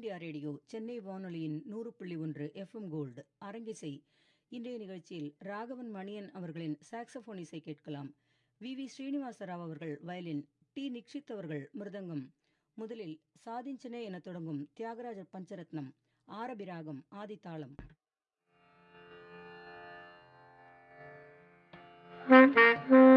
India radio Chennai வானொலியின் நூறு புள்ளி ஒன்று எஃப்எம் கோல்டு அரங்கிசை. இன்றைய நிகழ்ச்சியில் ராகவன் மணியன் அவர்களின் சாக்சபோன் இசை கேட்கலாம். வி வி ஸ்ரீனிவாச அவர்கள் வயலின் டி நிக்ஷித் அவர்கள் மிருதங்கம். முதலில் சாதிஞ்சனே என தொடங்கும் தியாகராஜ பஞ்சரத்னம் ஆரபிராகம் ஆதித்தாளம். Mm-hmm.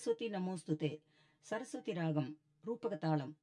சரஸ்வதி நமோஸ்துதே சரஸ்வதி ராகம் ரூபக தாளம்